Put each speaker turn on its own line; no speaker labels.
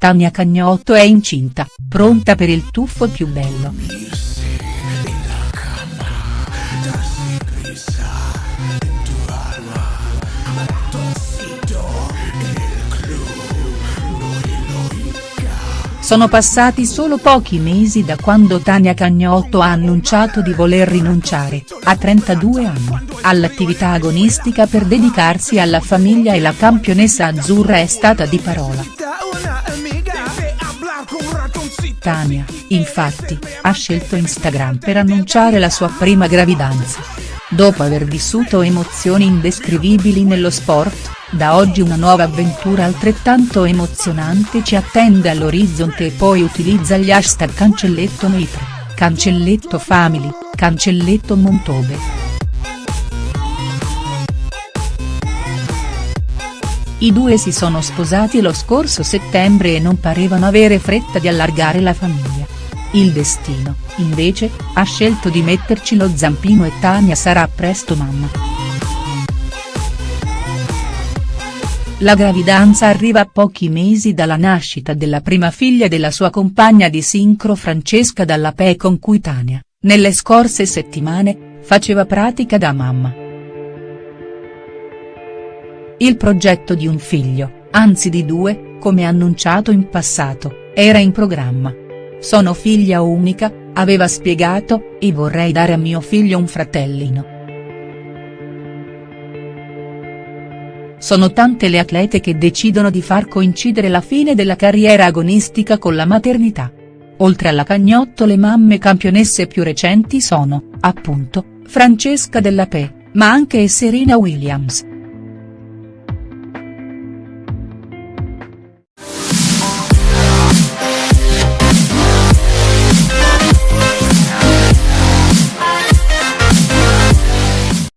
Tania Cagnotto è incinta, pronta per il tuffo più bello. Sono passati solo pochi mesi da quando Tania Cagnotto ha annunciato di voler rinunciare, a 32 anni, all'attività agonistica per dedicarsi alla famiglia e la campionessa azzurra è stata di parola. Tania, infatti, ha scelto Instagram per annunciare la sua prima gravidanza. Dopo aver vissuto emozioni indescrivibili nello sport, da oggi una nuova avventura altrettanto emozionante ci attende all'orizzonte e poi utilizza gli hashtag cancelletto Noitre, cancelletto Family, cancelletto Montobe. I due si sono sposati lo scorso settembre e non parevano avere fretta di allargare la famiglia. Il destino, invece, ha scelto di metterci lo zampino e Tania sarà presto mamma. La gravidanza arriva a pochi mesi dalla nascita della prima figlia della sua compagna di sincro Francesca Dallapè con cui Tania, nelle scorse settimane, faceva pratica da mamma. Il progetto di un figlio, anzi di due, come annunciato in passato, era in programma. Sono figlia unica, aveva spiegato, e vorrei dare a mio figlio un fratellino. Sono tante le atlete che decidono di far coincidere la fine della carriera agonistica con la maternità. Oltre alla Cagnotto le mamme campionesse più recenti sono, appunto, Francesca Della Pe, ma anche Serena Williams,